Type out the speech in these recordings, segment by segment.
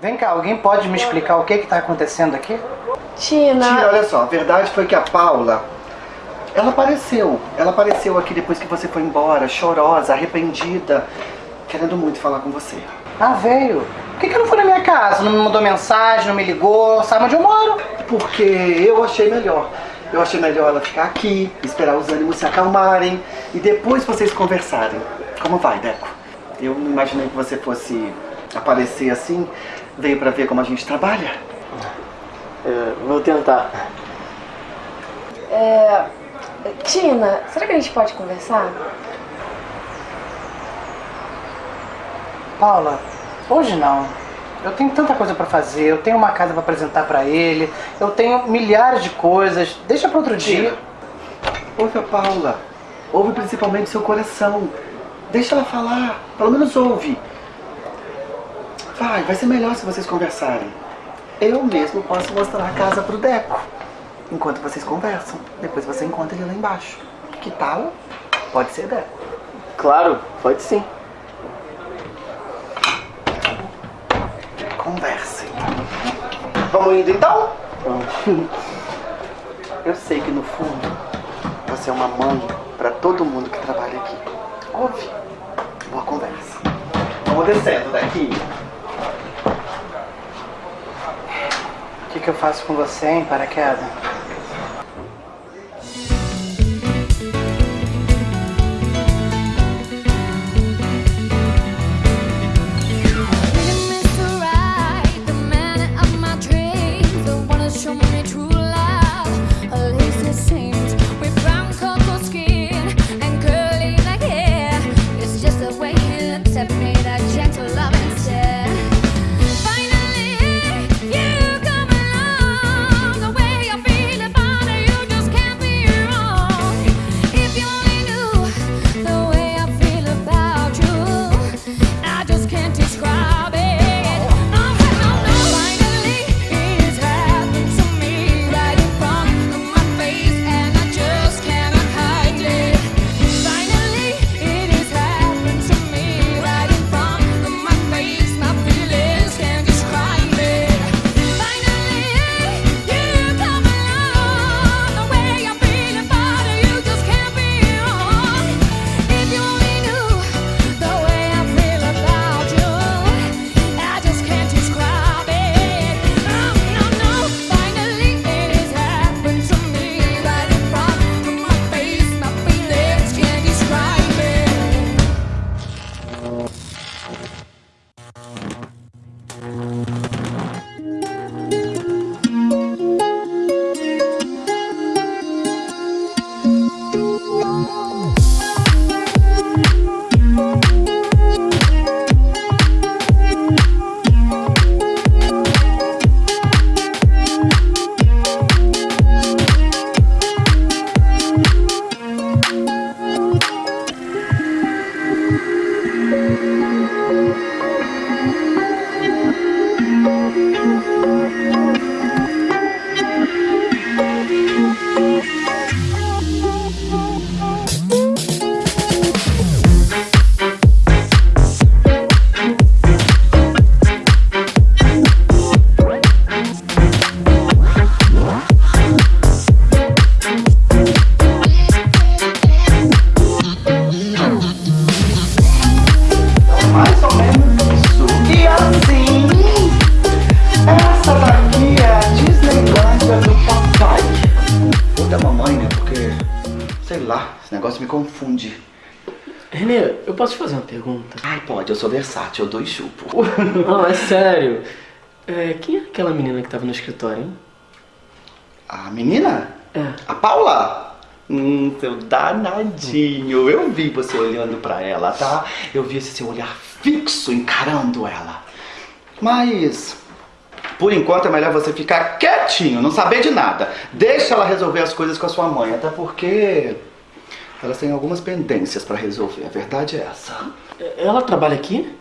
Vem cá, alguém pode me explicar o que está acontecendo aqui? Tina... Tina, olha só, a verdade foi que a Paula, ela apareceu. Ela apareceu aqui depois que você foi embora, chorosa, arrependida, querendo muito falar com você. Ah, veio. Por que, que não foi na minha casa? Não me mandou mensagem, não me ligou, sabe onde eu moro? Porque eu achei melhor. Eu achei melhor ela ficar aqui, esperar os ânimos se acalmarem e depois vocês conversarem. Como vai, Deco? Eu não imaginei que você fosse aparecer assim. Veio pra ver como a gente trabalha? É, vou tentar. É... Tina, será que a gente pode conversar? Paula, hoje não. Eu tenho tanta coisa pra fazer, eu tenho uma casa pra apresentar pra ele, eu tenho milhares de coisas. Deixa pra outro dia. Ouve a Paula. Ouve principalmente seu coração. Deixa ela falar. Pelo menos ouve. Vai, vai ser melhor se vocês conversarem. Eu mesmo posso mostrar a casa pro Deco. Enquanto vocês conversam. Depois você encontra ele lá embaixo. Que tal? Pode ser, Deco. Claro, pode sim. Conversem. Vamos indo então? Eu sei que no fundo você é uma mãe para todo mundo que trabalha aqui. Ouve. Boa conversa. Vamos descendo daqui. Que, que eu faço com você, hein, paraquedas? Sou versátil, eu dou e chupo. Não, é sério. É, quem é aquela menina que tava no escritório, hein? A menina? É. A Paula? Hum, seu danadinho. Eu vi você olhando pra ela, tá? Eu vi esse seu olhar fixo encarando ela. Mas, por enquanto é melhor você ficar quietinho, não saber de nada. Deixa ela resolver as coisas com a sua mãe, até porque elas têm algumas pendências pra resolver. A verdade é essa. Ela trabalha aqui?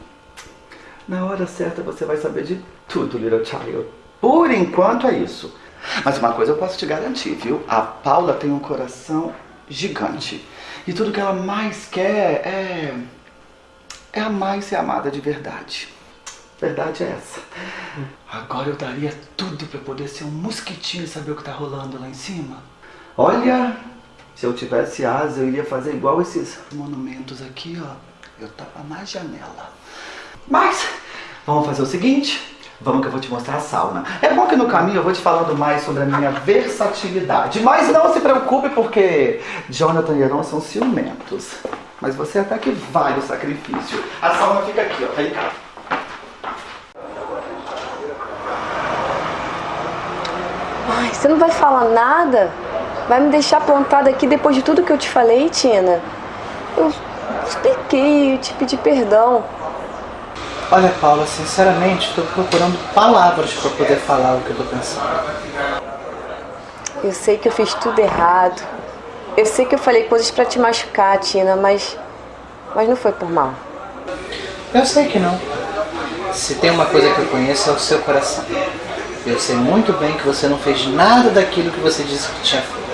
Na hora certa você vai saber de tudo, little child. Por enquanto é isso. Mas uma coisa eu posso te garantir, viu? A Paula tem um coração gigante. E tudo que ela mais quer é... É amar e ser amada de verdade. Verdade é essa. Agora eu daria tudo pra poder ser um mosquitinho e saber o que tá rolando lá em cima. Olha, se eu tivesse asa, eu iria fazer igual esses monumentos aqui, ó. Eu tava na janela. Mas, vamos fazer o seguinte. Vamos que eu vou te mostrar a sauna. É bom que no caminho eu vou te falando mais sobre a minha versatilidade. Mas não se preocupe porque Jonathan e Heron são ciumentos. Mas você até que vale o sacrifício. A sauna fica aqui, ó. Vem cá. Ai, você não vai falar nada? Vai me deixar plantada aqui depois de tudo que eu te falei, Tina? Eu expliquei, eu te pedi perdão. Olha, Paula, sinceramente, estou procurando palavras para poder falar o que eu tô pensando. Eu sei que eu fiz tudo errado. Eu sei que eu falei coisas pra te machucar, Tina, mas. Mas não foi por mal. Eu sei que não. Se tem uma coisa que eu conheço é o seu coração. Eu sei muito bem que você não fez nada daquilo que você disse que tinha feito.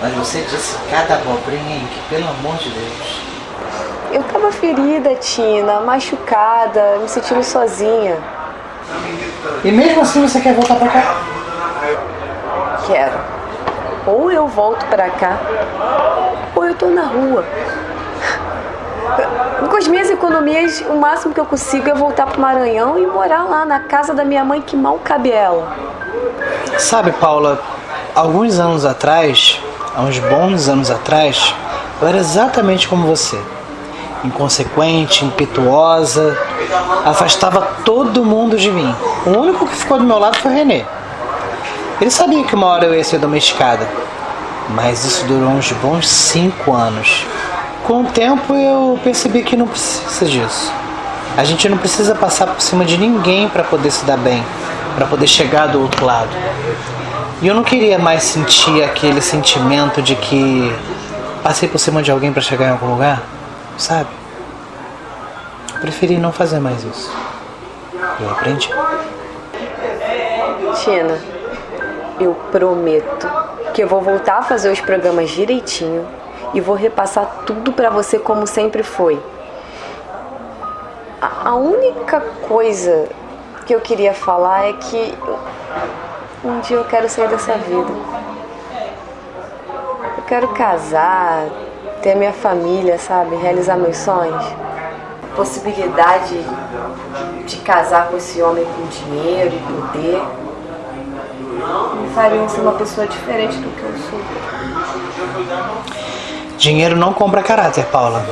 Mas você disse cada abobrinha, hein, que pelo amor de Deus. Eu tava ferida, Tina, machucada, me sentindo sozinha. E mesmo assim você quer voltar pra cá? Quero. Ou eu volto pra cá, ou eu tô na rua. Com as minhas economias, o máximo que eu consigo é voltar pro Maranhão e morar lá na casa da minha mãe que mal cabe ela. Sabe, Paula, alguns anos atrás, há uns bons anos atrás, eu era exatamente como você. Inconsequente, impetuosa, afastava todo mundo de mim. O único que ficou do meu lado foi o Renê. Ele sabia que uma hora eu ia ser domesticada, mas isso durou uns bons cinco anos. Com o tempo eu percebi que não precisa disso. A gente não precisa passar por cima de ninguém para poder se dar bem, para poder chegar do outro lado. E eu não queria mais sentir aquele sentimento de que passei por cima de alguém para chegar em algum lugar, sabe? Eu preferi não fazer mais isso. Eu aprendi. Tina, eu prometo que eu vou voltar a fazer os programas direitinho e vou repassar tudo pra você como sempre foi. A única coisa que eu queria falar é que um dia eu quero sair dessa vida. Eu quero casar, ter a minha família, sabe? Realizar meus sonhos. Possibilidade de casar com esse homem com dinheiro e poder me fariam ser uma pessoa diferente do que eu sou. Dinheiro não compra caráter, Paula.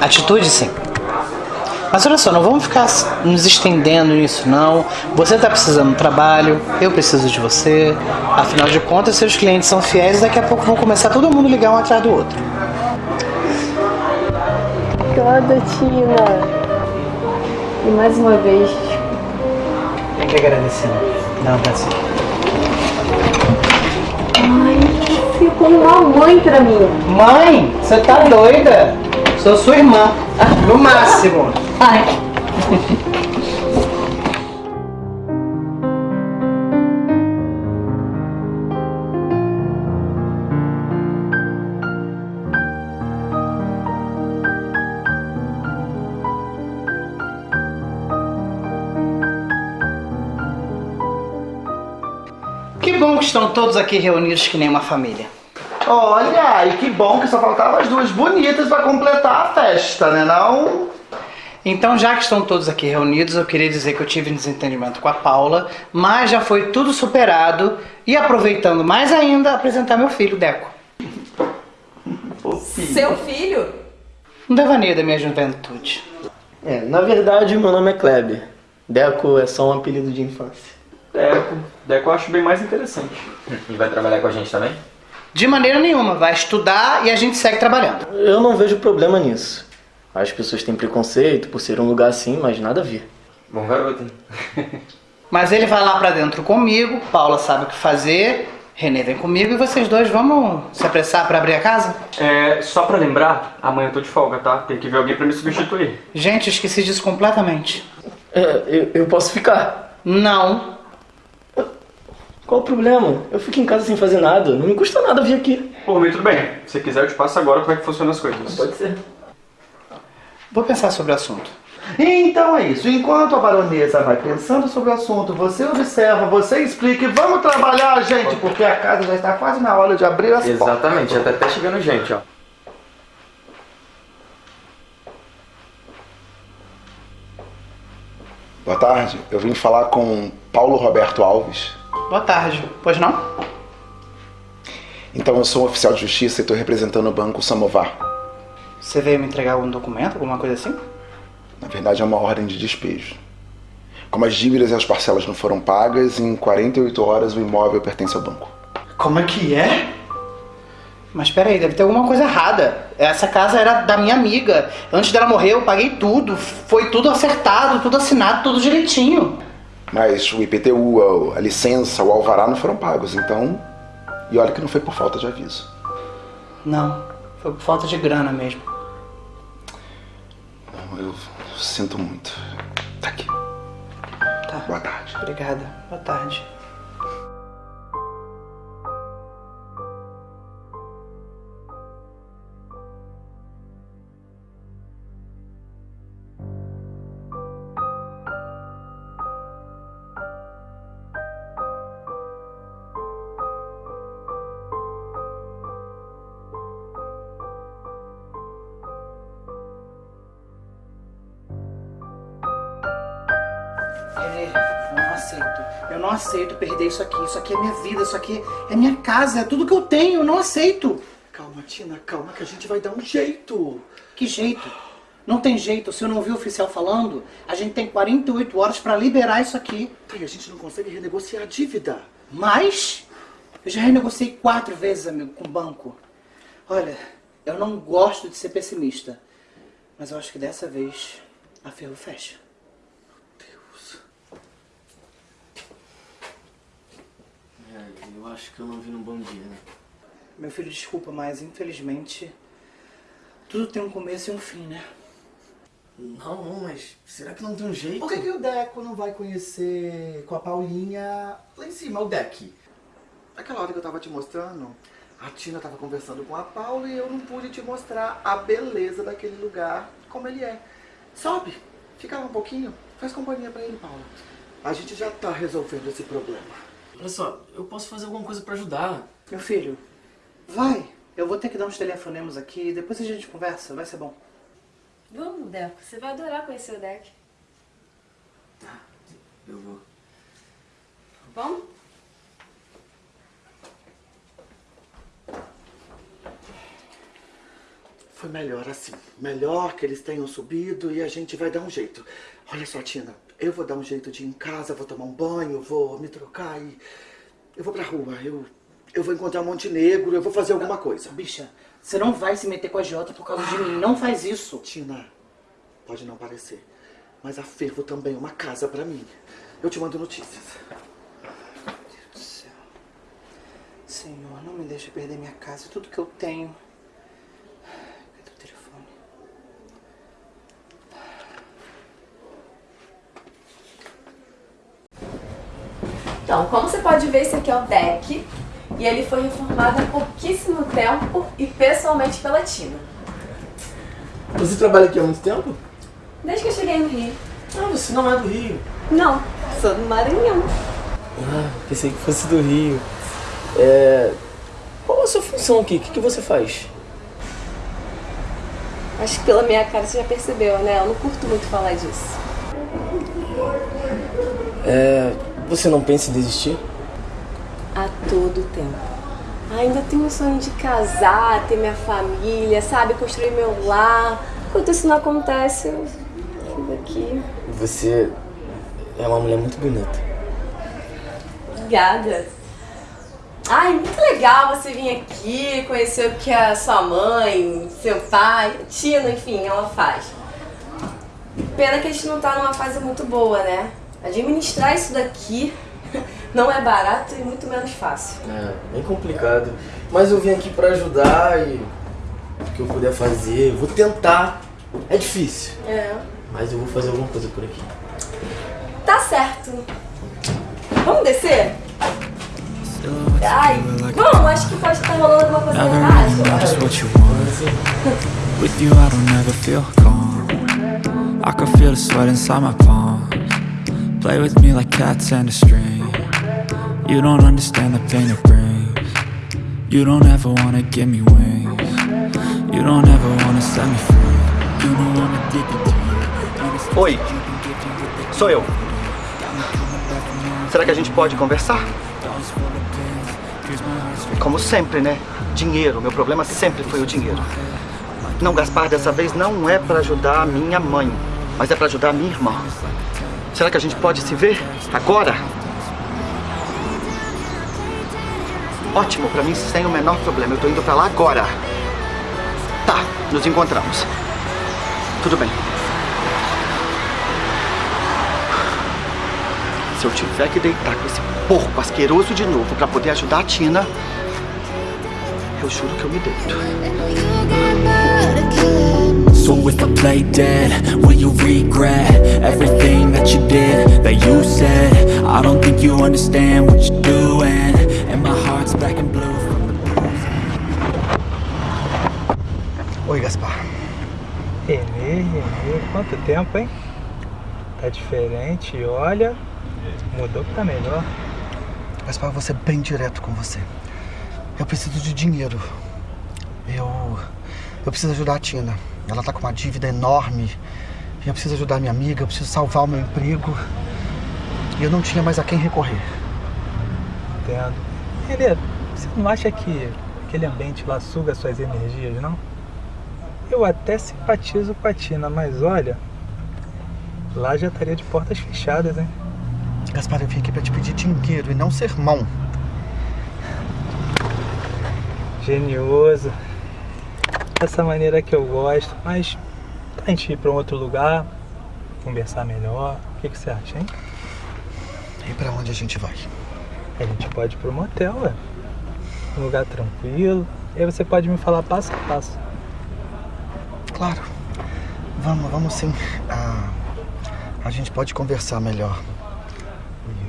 Atitude, sim. Mas olha só, não vamos ficar nos estendendo nisso, não. Você está precisando de trabalho, eu preciso de você. Afinal de contas, seus clientes são fiéis e daqui a pouco vão começar todo mundo ligar um atrás do outro. Obrigada, Tina. E mais uma vez, Tem que agradecer. Não, tá assim. ai, você como uma mãe pra mim. Mãe, você tá doida? Sou sua irmã. No máximo. Ai. Que bom que estão todos aqui reunidos que nem uma família. Olha, e que bom que só faltavam as duas bonitas pra completar a festa, né não? Então, já que estão todos aqui reunidos, eu queria dizer que eu tive um desentendimento com a Paula, mas já foi tudo superado e aproveitando mais ainda, apresentar meu filho, Deco. Fofinho. Seu filho? Um devaneio da minha juventude. É, na verdade, meu nome é Kleber. Deco é só um apelido de infância. Deco. Deco eu acho bem mais interessante. E vai trabalhar com a gente também? De maneira nenhuma, vai estudar e a gente segue trabalhando. Eu não vejo problema nisso. As pessoas têm preconceito por ser um lugar assim, mas nada a ver. Bom garoto, hein? Mas ele vai lá pra dentro comigo, Paula sabe o que fazer, Renê vem comigo e vocês dois vamos se apressar pra abrir a casa? É, só pra lembrar, amanhã eu tô de folga, tá? Tem que ver alguém pra me substituir. Gente, eu esqueci disso completamente. É, eu, eu posso ficar. Não. Qual o problema? Eu fico em casa sem fazer nada. Não me custa nada vir aqui. Por mim, tudo bem. Se quiser, eu te passo agora como é que funcionam as coisas. Pode ser. Vou pensar sobre o assunto. Então é isso. Enquanto a baronesa vai pensando sobre o assunto, você observa, você explica e vamos trabalhar, gente, porque a casa já está quase na hora de abrir as portas. Exatamente, já tá até chegando gente, ó. Boa tarde, eu vim falar com Paulo Roberto Alves. Boa tarde. Pois não? Então, eu sou um oficial de justiça e estou representando o Banco Samovar. Você veio me entregar algum documento, alguma coisa assim? Na verdade, é uma ordem de despejo. Como as dívidas e as parcelas não foram pagas, em 48 horas o imóvel pertence ao banco. Como é que é? Mas peraí, deve ter alguma coisa errada. Essa casa era da minha amiga. Antes dela morrer, eu paguei tudo. Foi tudo acertado, tudo assinado, tudo direitinho. Mas o IPTU, a, licença, o alvará não foram pagos, então... E olha que não foi por falta de aviso. Não, foi por falta de grana mesmo. Eu sinto muito. Tá aqui. Tá. Boa tarde. Obrigada. Boa tarde. Aceito. Eu não aceito perder isso aqui. Isso aqui é minha vida, isso aqui é minha casa, é tudo que eu tenho. Eu não aceito. Calma, Tina, calma que a gente vai dar um jeito. Que jeito? Não tem jeito. Se eu não vi o oficial falando, a gente tem 48 horas pra liberar isso aqui. Tá, e a gente não consegue renegociar a dívida. Mas eu já renegociei quatro vezes, amigo, com o banco. Olha, eu não gosto de ser pessimista, mas eu acho que dessa vez a ferro fecha. Deus. É, eu acho que eu não vi num bom dia, né? Meu filho, desculpa, mas infelizmente tudo tem um começo e um fim, né? Não, não, mas será que não tem um jeito? Por que, que o Deco não vai conhecer com a Paulinha lá em cima, o Deck? Aquela hora que eu tava te mostrando, a Tina tava conversando com a Paula e eu não pude te mostrar a beleza daquele lugar, como ele é. Sobe, fica lá um pouquinho, faz companhia pra ele, Paula. A gente já tá resolvendo esse problema. Olha só, eu posso fazer alguma coisa pra ajudar. Meu filho, vai. Eu vou ter que dar uns telefonemas aqui, depois a gente conversa, vai ser bom. Vamos, Deco. Você vai adorar conhecer o Deck. Tá, eu vou. Vamos? Foi melhor assim. Melhor que eles tenham subido e a gente vai dar um jeito. Olha só, Tina, eu vou dar um jeito de ir em casa, vou tomar um banho, vou me trocar e... Eu vou pra rua, eu, eu vou encontrar Montenegro, eu vou fazer alguma coisa. Bicha, você não vai se meter com a Jota por causa de mim. Não faz isso. Tina, pode não parecer, mas a Fervo também é uma casa pra mim. Eu te mando notícias. Meu Deus do céu. Senhor, não me deixe perder minha casa e tudo que eu tenho. Então, como você pode ver, esse aqui é o deck. E ele foi reformado há pouquíssimo tempo e pessoalmente pela Tina. Você trabalha aqui há muito tempo? Desde que eu cheguei no Rio. Ah, você não é do Rio. Não, sou do Maranhão. Ah, pensei que fosse do Rio. É... Qual a sua função aqui? O que, que você faz? Acho que pela minha cara você já percebeu, né? Eu não curto muito falar disso. É... Você não pensa em desistir? A todo tempo. Ainda tenho o sonho de casar, ter minha família, sabe? Construir meu lar. Enquanto isso não acontece, eu fico aqui. Você é uma mulher muito bonita. Obrigada. Ai, muito legal você vir aqui, conhecer o que a sua mãe, seu pai, Tina, enfim, ela faz. Pena que a gente não tá numa fase muito boa, né? Administrar isso daqui não é barato e muito menos fácil. É, bem complicado. Mas eu vim aqui pra ajudar e o que eu puder fazer, eu vou tentar. É difícil, É. mas eu vou fazer alguma coisa por aqui. Tá certo. Vamos descer? Ai, vamos, acho que pode estar rolando alguma coisa errada. With you, I don't ever feel calm. I can feel the sweat inside my palms Play with me like cats and a string You don't understand the pain it brings You don't ever wanna give me wings You don't ever wanna set me free You know I'm addicted to you Oi, sou eu. Será que a gente pode conversar? Como sempre, né? Dinheiro. Meu problema sempre foi o dinheiro. Não, Gaspar, dessa vez não é pra ajudar a minha mãe, mas é pra ajudar a minha irmã. Será que a gente pode se ver agora? Ótimo, pra mim sem o menor problema. Eu tô indo pra lá agora. Tá, nos encontramos. Tudo bem. Se eu tiver que deitar com esse porco asqueroso de novo pra poder ajudar a Tina, eu juro que eu me deito. So if I play dead, will you regret Everything that you did, that you said I don't think you understand what you're doing And my heart's black and blue from the Oi, Gaspar. Renê, Renê, quanto tempo, hein? Tá diferente, olha, mudou pra melhor. Gaspar, eu vou ser bem direto com você. Eu preciso de dinheiro. Eu. Eu preciso ajudar a Tina. Ela tá com uma dívida enorme. E eu preciso ajudar minha amiga, eu preciso salvar o meu emprego. E eu não tinha mais a quem recorrer. Entendo. Renê, você não acha que aquele ambiente lá suga suas energias, não? Eu até simpatizo com a Tina, mas olha, lá já estaria de portas fechadas, hein? Gaspar, eu vim aqui pra te pedir dinheiro e não sermão. Genioso. Dessa maneira que eu gosto, mas a gente ir pra um outro lugar, conversar melhor. O que, que você acha, hein? E pra onde a gente vai? A gente pode ir pro motel, ué. Um lugar tranquilo. E aí você pode me falar passo a passo. Claro. Vamos, vamos sim. Ah, a gente pode conversar melhor.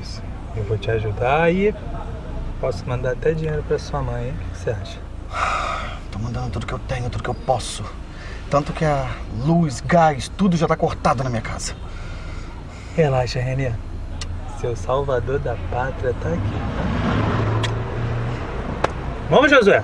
Isso. Eu vou te ajudar e posso mandar até dinheiro pra sua mãe, hein? O que você acha? Mandando tudo que eu tenho, tudo que eu posso. Tanto que a luz, gás, tudo já tá cortado na minha casa. Relaxa, Renê. Seu salvador da pátria tá aqui? Vamos, Josué?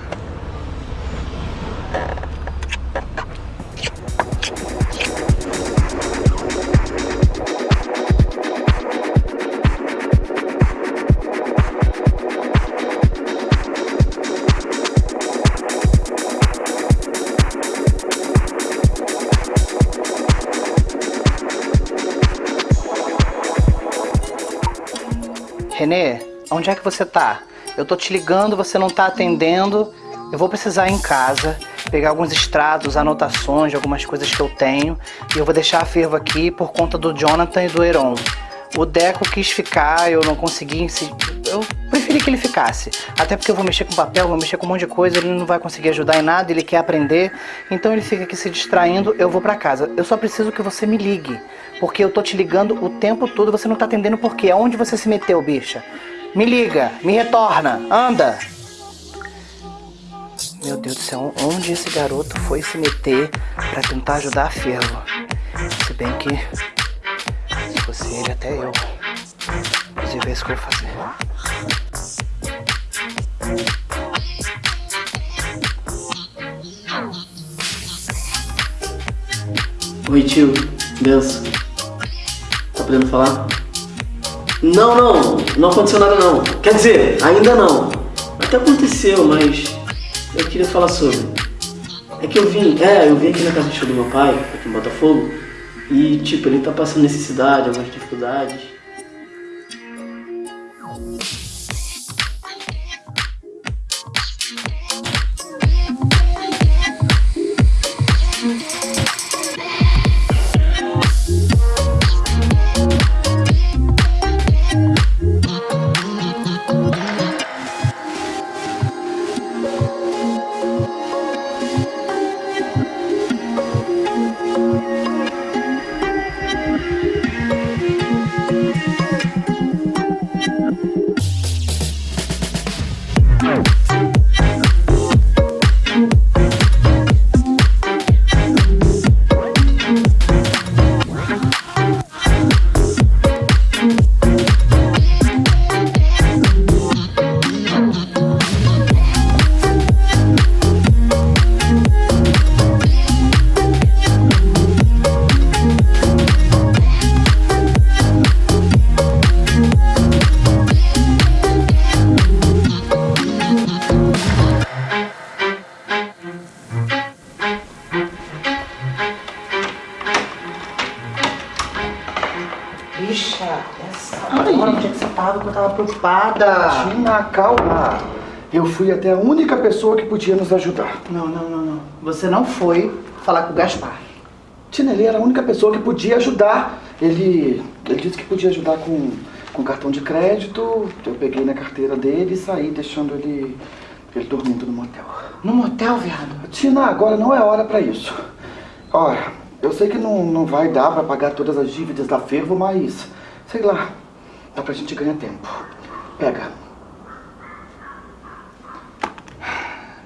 Renê, onde é que você tá? Eu tô te ligando, você não tá atendendo. Eu vou precisar ir em casa, pegar alguns extratos, anotações de algumas coisas que eu tenho. E eu vou deixar a fervo aqui por conta do Jonathan e do Heron. O Deco quis ficar, eu não consegui. se- Eu preferi que ele ficasse. Até porque eu vou mexer com papel, vou mexer com um monte de coisa, ele não vai conseguir ajudar em nada, ele quer aprender. Então ele fica aqui se distraindo, eu vou pra casa. Eu só preciso que você me ligue. Porque eu tô te ligando o tempo todo, você não tá atendendo por quê? Aonde você se meteu, bicha? Me liga, me retorna, anda! Meu Deus do céu, onde esse garoto foi se meter pra tentar ajudar a Fervo? Se bem que, se fosse ele, até eu. Inclusive, é isso que eu vou fazer. Oi tio, benção. Tá podendo falar? Não, não, não aconteceu nada não. Quer dizer, ainda não. Até aconteceu, mas eu queria falar sobre. É que eu vim, é, eu vim aqui na casa do meu pai, aqui em Botafogo, e tipo, ele tá passando necessidade, algumas dificuldades. Tina, calma. Eu fui até a única pessoa que podia nos ajudar. Não, não, não, não. Você não foi falar com o Gaspar. Tina, ele era a única pessoa que podia ajudar. Ele, ele disse que podia ajudar com, com cartão de crédito. Eu peguei na carteira dele e saí deixando ele, ele dormindo no motel. No motel, viado? Tina, agora não é hora pra isso. Olha, eu sei que não, não vai dar pra pagar todas as dívidas da Fervo, mas, sei lá, dá pra gente ganhar tempo. Pega.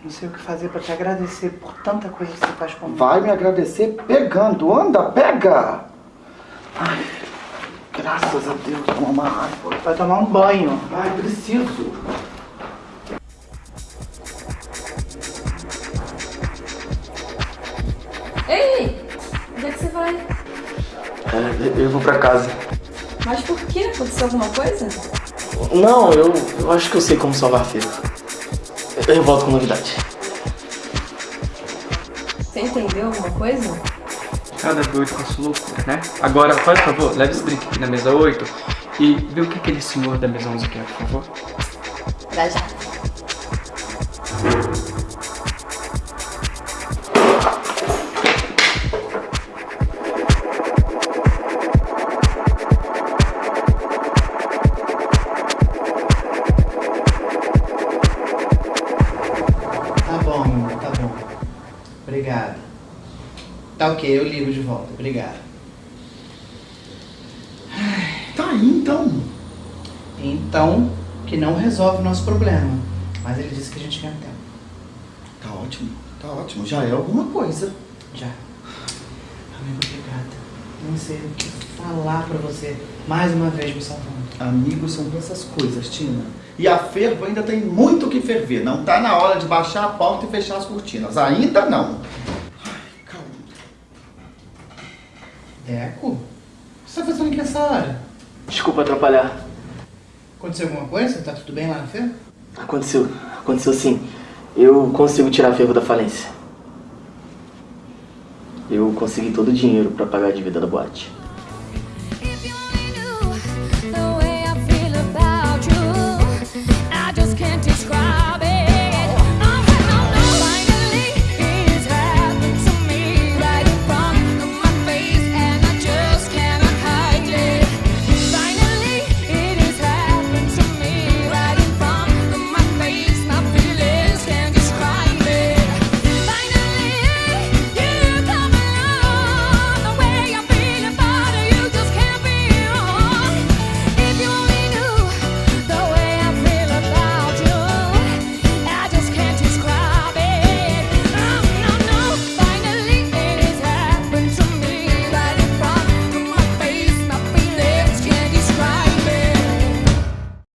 Não sei o que fazer pra te agradecer por tanta coisa que você faz por mim. Vai me agradecer pegando. Anda, pega! Ai, graças a Deus, toma uma água. Vai tomar um banho. Ai, preciso. Ei, onde é que você vai? É, eu vou pra casa. Mas por quê? Aconteceu alguma coisa? Não, eu, eu acho que eu sei como salvar a Fervo. Eu volto com novidade. Você entendeu alguma coisa? Cada doido com a sua loucura, né? Agora, faz favor, leve esse drink aqui na mesa 8 e vê o que aquele senhor da mesa 11 quer, por favor. Já já. Ok, eu ligo de volta. Obrigado. Tá aí então. Então, que não resolve o nosso problema. Mas ele disse que a gente ganha tempo. Tá ótimo, tá ótimo. Já é alguma coisa. Já. Amigo, obrigada. Não sei o que falar pra você. Mais uma vez me salvando. Amigos são essas coisas, Tina. E a fervo ainda tem muito o que ferver. Não tá na hora de baixar a porta e fechar as cortinas. Ainda não. Ai, calma. Deco? O que você tá fazendo aqui nessa hora? Desculpa atrapalhar. Aconteceu alguma coisa? Tá tudo bem lá na feira? Aconteceu, aconteceu sim. Eu consigo tirar a Fervo da falência. Eu consegui todo o dinheiro pra pagar a dívida da boate.